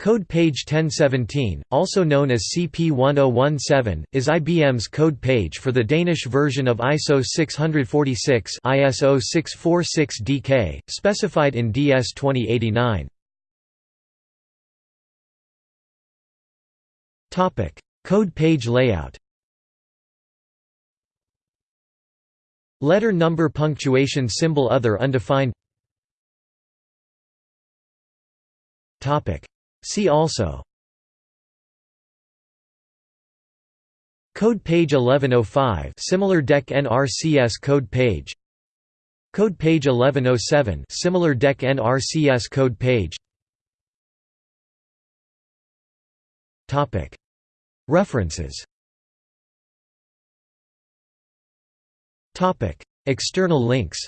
Code page 1017, also known as CP1017, is IBM's code page for the Danish version of ISO 646 ISO 646-DK, specified in DS 2089. Code page layout Letter number punctuation symbol other undefined See also. Code page 1105 similar DEC NRCS code page. Code page 1107 similar DEC NRCS code page. Topic. References. Topic. External links